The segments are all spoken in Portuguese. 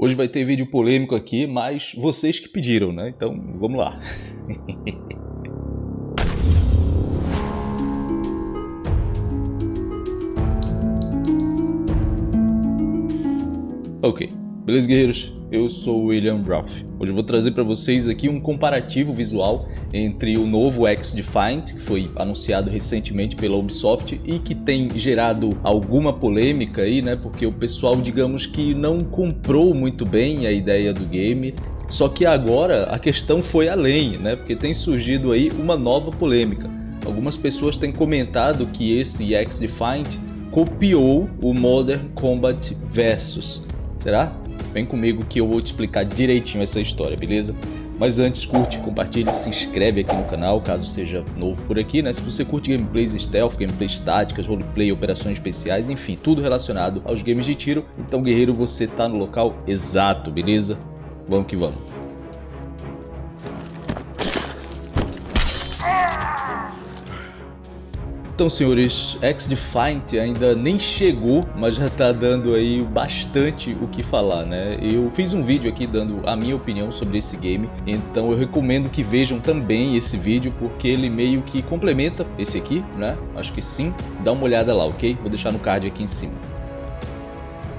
Hoje vai ter vídeo polêmico aqui, mas vocês que pediram, né? Então, vamos lá. ok, beleza guerreiros? Eu sou William Ruff. Hoje eu vou trazer para vocês aqui um comparativo visual entre o novo X-Defiant, que foi anunciado recentemente pela Ubisoft e que tem gerado alguma polêmica aí, né? Porque o pessoal, digamos que não comprou muito bem a ideia do game. Só que agora a questão foi além, né? Porque tem surgido aí uma nova polêmica. Algumas pessoas têm comentado que esse X-Defiant copiou o Modern Combat Versus. Será? Vem comigo que eu vou te explicar direitinho essa história, beleza? Mas antes, curte, compartilhe, se inscreve aqui no canal, caso seja novo por aqui, né? Se você curte gameplays stealth, gameplays táticas, roleplay, operações especiais, enfim, tudo relacionado aos games de tiro, então guerreiro, você tá no local exato, beleza? Vamos que vamos. Então, senhores, X-Defiant ainda nem chegou, mas já tá dando aí bastante o que falar, né? Eu fiz um vídeo aqui dando a minha opinião sobre esse game, então eu recomendo que vejam também esse vídeo, porque ele meio que complementa esse aqui, né? Acho que sim. Dá uma olhada lá, ok? Vou deixar no card aqui em cima.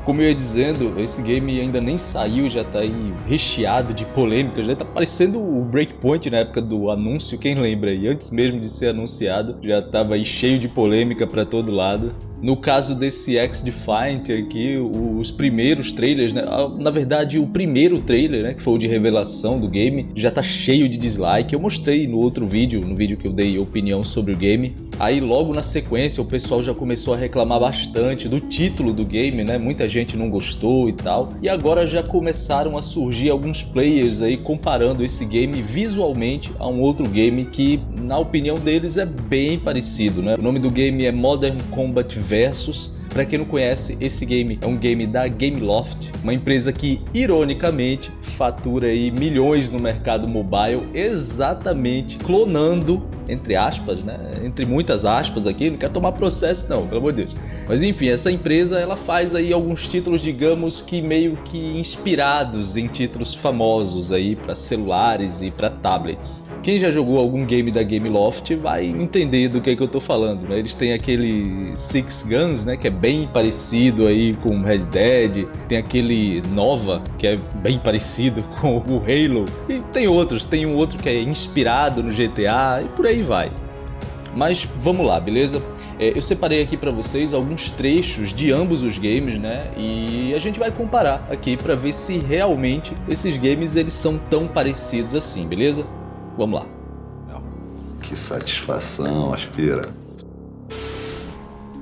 Como eu ia dizendo, esse game ainda nem saiu, já tá aí recheado de polêmicas, já tá parecendo o Breakpoint na época do anúncio, quem lembra aí? Antes mesmo de ser anunciado, já tava aí cheio de polêmica pra todo lado. No caso desse X-Defiant aqui, os primeiros trailers, né? Na verdade o primeiro trailer, né, que foi o de revelação do game, já tá cheio de dislike. Eu mostrei no outro vídeo, no vídeo que eu dei opinião sobre o game. Aí logo na sequência o pessoal já começou a reclamar bastante do título do game, né? Muita gente não gostou e tal. E agora já começaram a surgir alguns players aí comparando esse game visualmente a um outro game que, na opinião deles, é bem parecido, né? O nome do game é Modern Combat Versus. Para quem não conhece, esse game é um game da Gameloft, uma empresa que, ironicamente, fatura aí milhões no mercado mobile, exatamente clonando entre aspas, né? Entre muitas aspas aqui, não quero tomar processo não, pelo amor de Deus. Mas enfim, essa empresa ela faz aí alguns títulos, digamos que meio que inspirados em títulos famosos aí para celulares e para tablets. Quem já jogou algum game da Gameloft vai entender do que, é que eu tô falando, né? Eles têm aquele Six Guns, né? Que é bem parecido aí com Red Dead. Tem aquele Nova, que é bem parecido com o Halo. E tem outros, tem um outro que é inspirado no GTA e por aí vai. Mas vamos lá, beleza? É, eu separei aqui para vocês alguns trechos de ambos os games, né? E a gente vai comparar aqui para ver se realmente esses games eles são tão parecidos assim, beleza? Vamos lá. Que satisfação, aspira.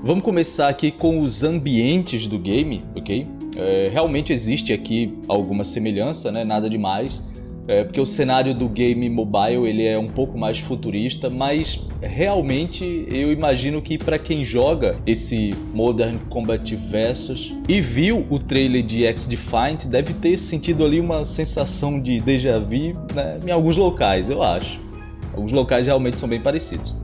Vamos começar aqui com os ambientes do game, ok? É, realmente existe aqui alguma semelhança, né? nada demais. É, porque o cenário do game mobile ele é um pouco mais futurista, mas realmente eu imagino que para quem joga esse Modern Combat Versus e viu o trailer de X-Defiant, deve ter sentido ali uma sensação de déjà vu né, em alguns locais, eu acho. Alguns locais realmente são bem parecidos.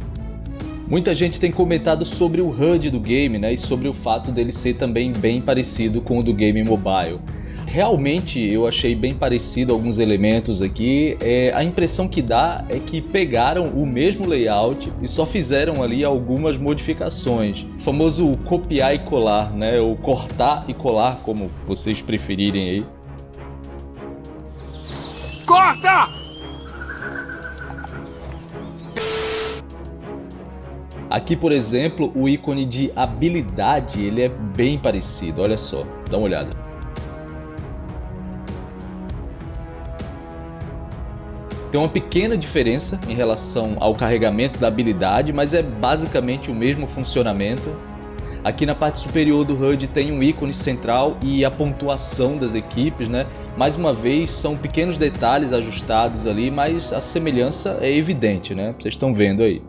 Muita gente tem comentado sobre o HUD do game né, e sobre o fato dele ser também bem parecido com o do game mobile realmente eu achei bem parecido alguns elementos aqui. É, a impressão que dá é que pegaram o mesmo layout e só fizeram ali algumas modificações. O famoso copiar e colar, né? Ou cortar e colar, como vocês preferirem aí. Corta! Aqui, por exemplo, o ícone de habilidade ele é bem parecido, olha só, dá uma olhada. Tem uma pequena diferença em relação ao carregamento da habilidade, mas é basicamente o mesmo funcionamento. Aqui na parte superior do HUD tem um ícone central e a pontuação das equipes, né? Mais uma vez, são pequenos detalhes ajustados ali, mas a semelhança é evidente, né? Vocês estão vendo aí.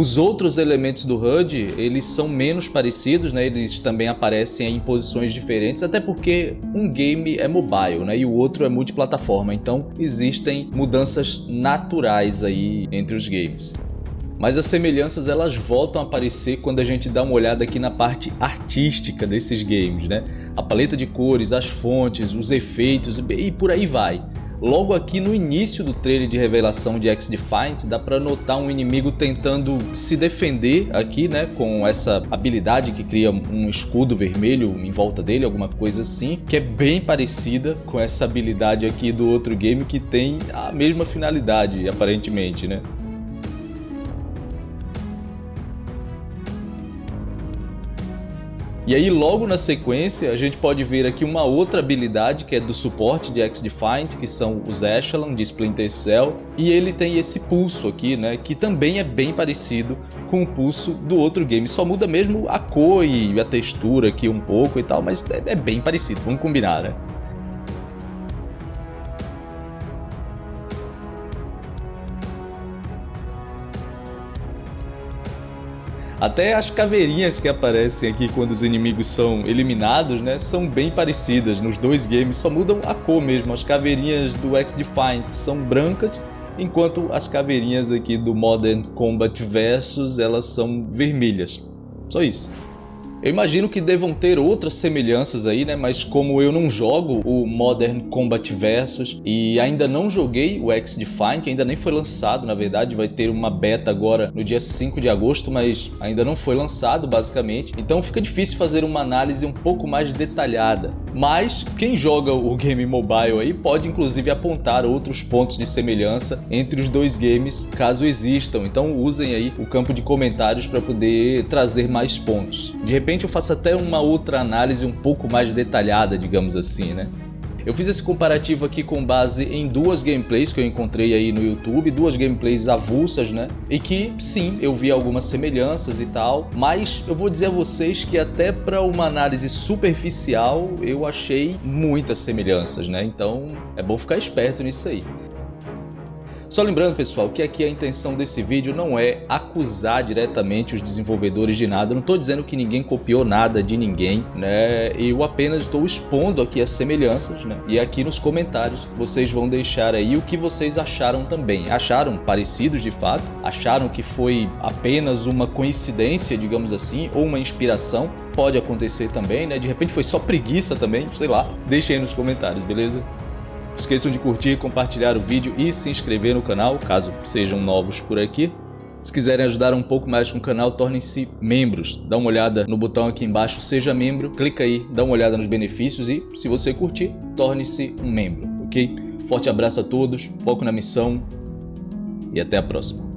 Os outros elementos do HUD, eles são menos parecidos, né? eles também aparecem em posições diferentes, até porque um game é mobile né? e o outro é multiplataforma, então existem mudanças naturais aí entre os games. Mas as semelhanças elas voltam a aparecer quando a gente dá uma olhada aqui na parte artística desses games, né? a paleta de cores, as fontes, os efeitos e por aí vai. Logo aqui no início do trailer de revelação de X-Defiant, dá para notar um inimigo tentando se defender aqui, né, com essa habilidade que cria um escudo vermelho em volta dele, alguma coisa assim, que é bem parecida com essa habilidade aqui do outro game que tem a mesma finalidade, aparentemente, né. E aí logo na sequência a gente pode ver aqui uma outra habilidade que é do suporte de X-Defiant, que são os Echelon de Splinter Cell. E ele tem esse pulso aqui, né, que também é bem parecido com o pulso do outro game. Só muda mesmo a cor e a textura aqui um pouco e tal, mas é, é bem parecido, vamos combinar, né? Até as caveirinhas que aparecem aqui quando os inimigos são eliminados, né, são bem parecidas nos dois games, só mudam a cor mesmo. As caveirinhas do X-Defiant são brancas, enquanto as caveirinhas aqui do Modern Combat Versus, elas são vermelhas. Só isso. Eu imagino que devam ter outras semelhanças aí, né? Mas como eu não jogo o Modern Combat Versus e ainda não joguei o X-Defiant, que ainda nem foi lançado, na verdade, vai ter uma beta agora no dia 5 de agosto, mas ainda não foi lançado, basicamente. Então fica difícil fazer uma análise um pouco mais detalhada. Mas quem joga o game mobile aí pode inclusive apontar outros pontos de semelhança entre os dois games, caso existam. Então usem aí o campo de comentários para poder trazer mais pontos. De repente eu faço até uma outra análise um pouco mais detalhada, digamos assim, né? Eu fiz esse comparativo aqui com base em duas gameplays que eu encontrei aí no YouTube, duas gameplays avulsas, né? E que, sim, eu vi algumas semelhanças e tal, mas eu vou dizer a vocês que até para uma análise superficial eu achei muitas semelhanças, né? Então é bom ficar esperto nisso aí. Só lembrando pessoal que aqui a intenção desse vídeo não é acusar diretamente os desenvolvedores de nada, eu não estou dizendo que ninguém copiou nada de ninguém, né? Eu apenas estou expondo aqui as semelhanças, né? E aqui nos comentários vocês vão deixar aí o que vocês acharam também. Acharam parecidos de fato? Acharam que foi apenas uma coincidência, digamos assim, ou uma inspiração? Pode acontecer também, né? De repente foi só preguiça também, sei lá. Deixem aí nos comentários, beleza? Esqueçam de curtir, compartilhar o vídeo e se inscrever no canal, caso sejam novos por aqui. Se quiserem ajudar um pouco mais com o canal, tornem-se membros. Dá uma olhada no botão aqui embaixo, seja membro, clica aí, dá uma olhada nos benefícios e, se você curtir, torne-se um membro, ok? Forte abraço a todos, foco na missão e até a próxima.